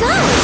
go!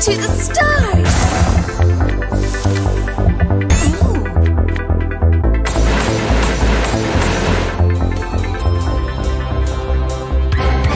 To the stars!